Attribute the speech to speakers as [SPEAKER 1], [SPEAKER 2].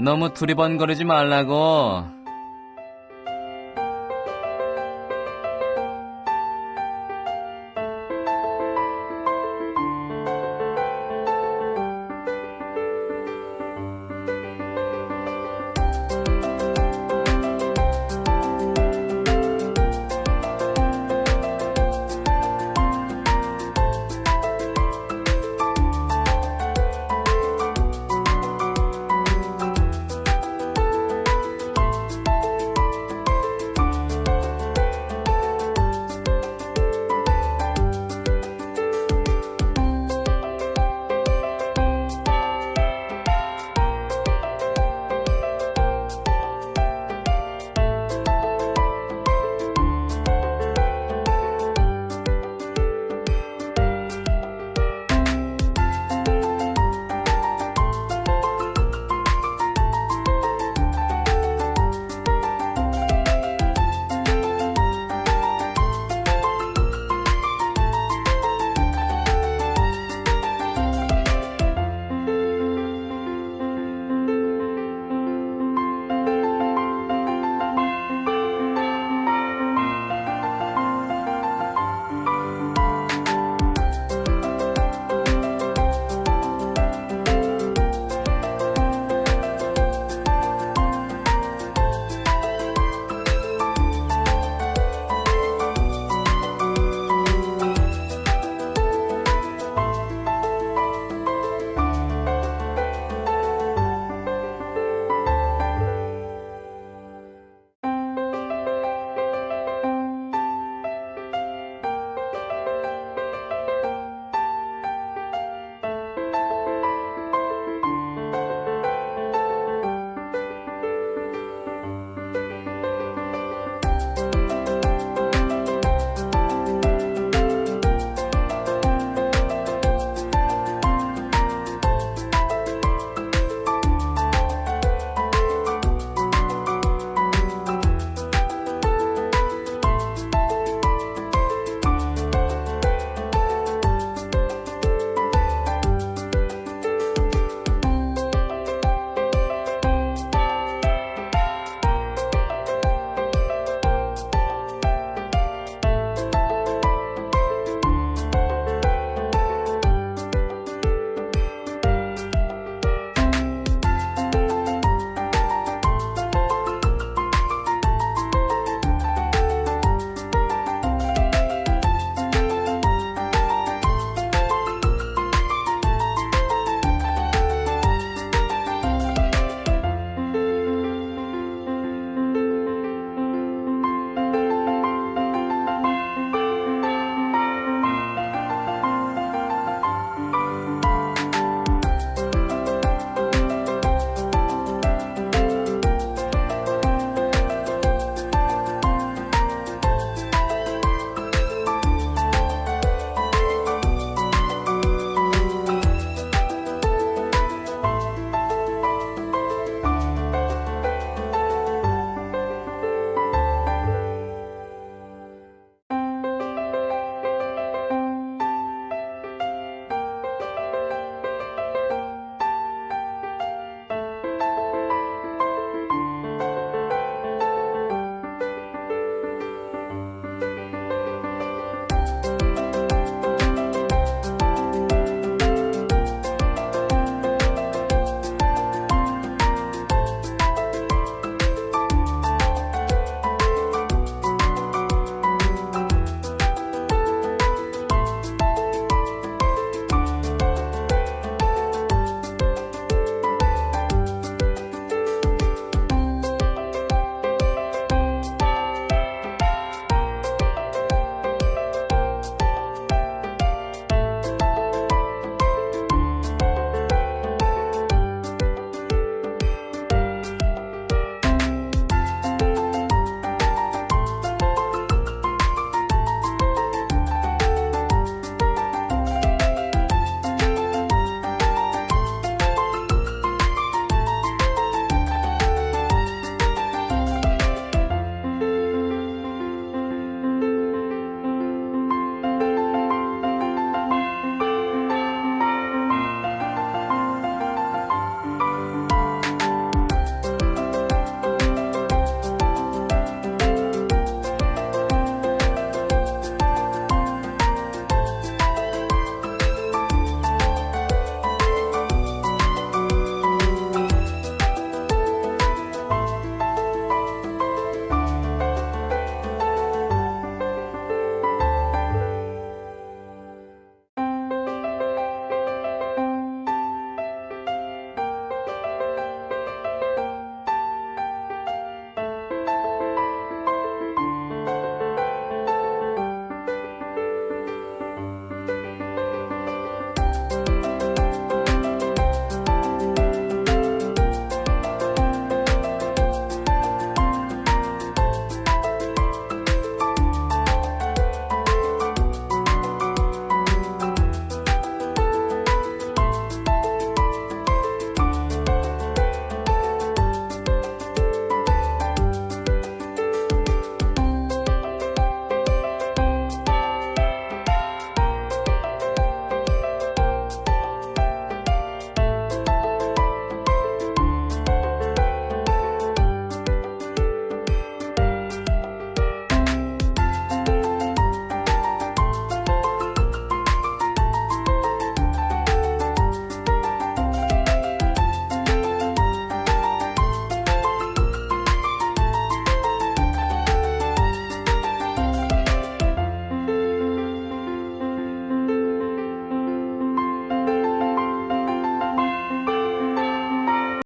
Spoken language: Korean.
[SPEAKER 1] 너무 두리번거리지 말라고.